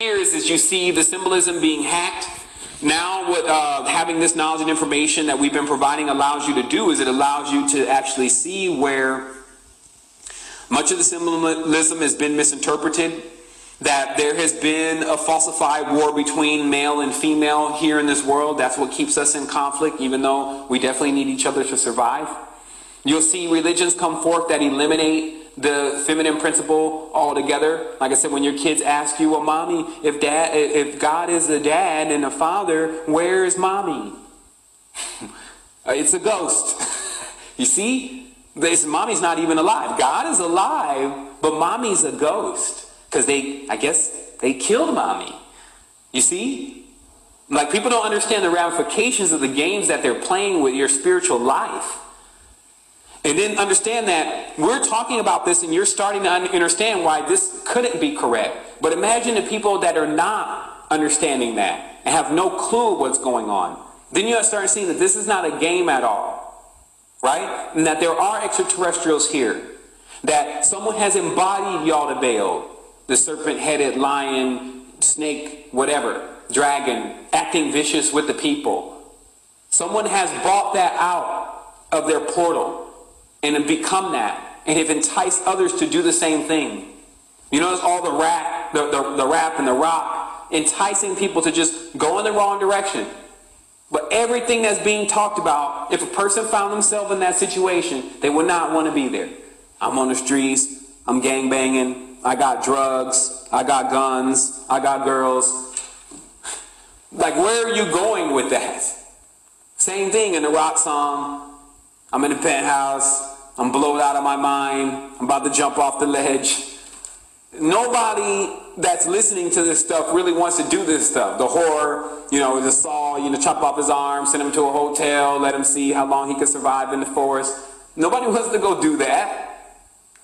here is, is you see the symbolism being hacked. Now what uh, having this knowledge and information that we've been providing allows you to do is it allows you to actually see where much of the symbolism has been misinterpreted, that there has been a falsified war between male and female here in this world. That's what keeps us in conflict, even though we definitely need each other to survive. You'll see religions come forth that eliminate the feminine principle altogether. Like I said, when your kids ask you, well, mommy, if dad, if God is a dad and a father, where is mommy? it's a ghost. you see? This mommy's not even alive. God is alive, but mommy's a ghost. Because they, I guess, they killed mommy. You see? Like people don't understand the ramifications of the games that they're playing with your spiritual life. And then understand that we're talking about this and you're starting to understand why this couldn't be correct. But imagine the people that are not understanding that and have no clue what's going on. Then you start seeing that this is not a game at all. Right? And that there are extraterrestrials here. That someone has embodied Yaldabaoth, the serpent-headed lion, snake, whatever, dragon, acting vicious with the people. Someone has brought that out of their portal and have become that and have enticed others to do the same thing. You notice all the rap, the, the, the rap and the rock enticing people to just go in the wrong direction. But everything that's being talked about, if a person found themselves in that situation, they would not want to be there. I'm on the streets, I'm gang banging, I got drugs, I got guns, I got girls. Like, where are you going with that? Same thing in the rock song. I'm in the penthouse, I'm blown out of my mind. I'm about to jump off the ledge. Nobody that's listening to this stuff really wants to do this stuff. The horror, you know, the saw, you know, chop off his arm, send him to a hotel, let him see how long he can survive in the forest. Nobody wants to go do that.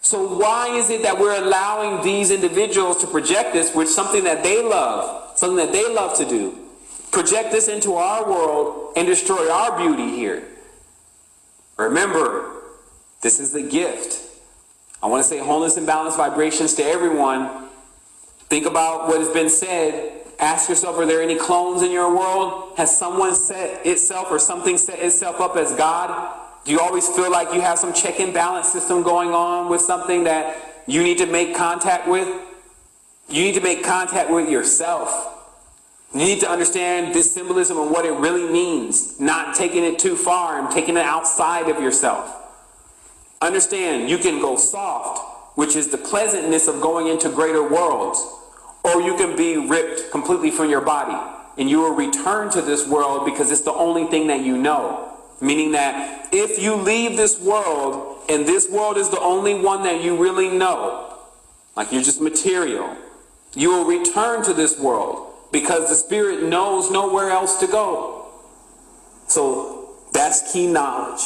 So why is it that we're allowing these individuals to project this with something that they love, something that they love to do? Project this into our world and destroy our beauty here. Remember, this is the gift. I want to say wholeness and balance vibrations to everyone. Think about what has been said. Ask yourself, are there any clones in your world? Has someone set itself or something set itself up as God? Do you always feel like you have some check and balance system going on with something that you need to make contact with? You need to make contact with yourself. You need to understand this symbolism and what it really means, not taking it too far and taking it outside of yourself. Understand, you can go soft, which is the pleasantness of going into greater worlds, or you can be ripped completely from your body, and you will return to this world because it's the only thing that you know. Meaning that if you leave this world, and this world is the only one that you really know, like you're just material, you will return to this world because the spirit knows nowhere else to go. So that's key knowledge.